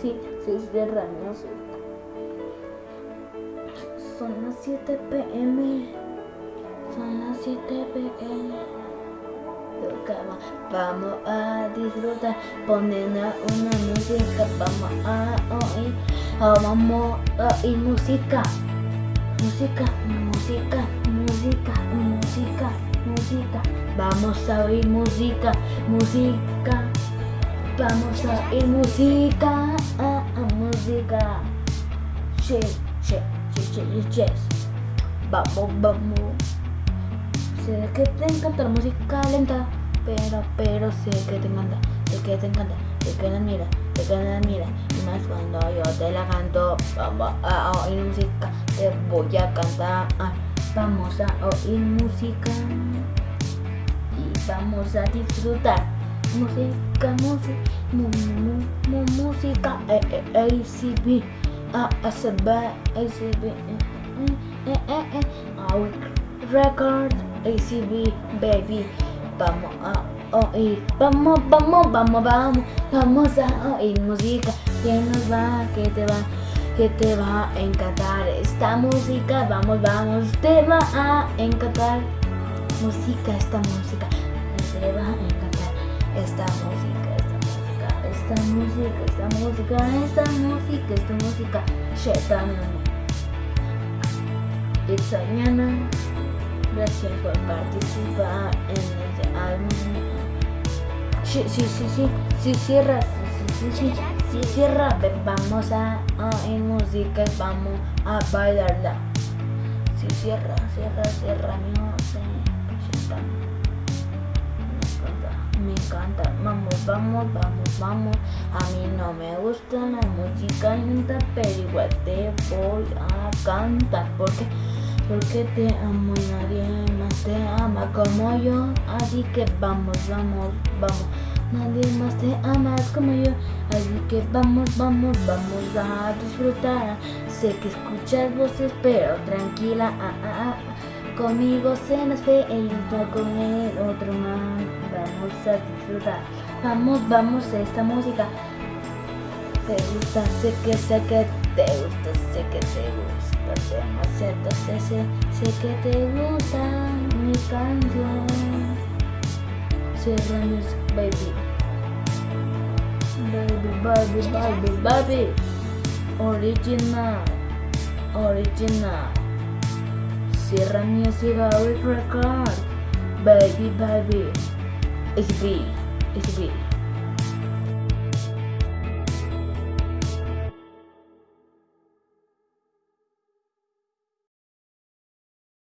sí, sí, cierra música. Son las 7 pm. Son las 7 pm. Vamos a disfrutar. Ponen a una música. Vamos a oír. Ah, vamos a oír música. Música, música, música, música, música. Vamos a oír música, música. Vamos a oír música, ah, ah, música. Che, che, che, che, yes. Vamos, vamos. Sé que te encanta la música lenta, pero, pero sé que te encanta, sé que te encanta, sé que la mira, sé que la mira. Y más cuando yo te la canto, vamos a oír música, te voy a cantar. Vamos a oír música y vamos a disfrutar. Música, música, mu, mu, música, ACB, ASB, ACB, Our record, ACB, baby. Vamos a oír, vamos, vamos, vamos, vamos, vamos a oír música. Que nos va, que te va, que te va a encantar esta música. Vamos, vamos, te va a encantar. Música, esta música, te va a encantar esta música, esta música, esta música, esta música, esta música, esta música, Shetana. Italiana, gracias por participar en este álbum. Sí, sí, sí, sí, sí, cierra, sí, sí, sí, sí, cierra, vamos a oír música, vamos a bailarla. Sí, cierra, cierra, cierra, mi música. Me encanta, vamos, vamos, vamos, vamos. A mí no me gusta la música lenta, pero igual te voy a cantar porque porque te amo y nadie más te ama como yo. Así que vamos, vamos, vamos. Nadie más te ama como yo. Así que vamos, vamos, vamos a disfrutar. Sé que escuchas voces, pero tranquila. Ah, ah, ah. Conmigo se nos feliz, con el otro más. Vamos. Vamos, a esta música. Te gusta, sé que sé que te gusta, sé que te gusta demasiado, sé, sé, sé que te gusta mi canción. Cierra mis baby. Baby, baby, baby, baby. Original, original. Cierra Music Record. Baby, baby. disagree disagree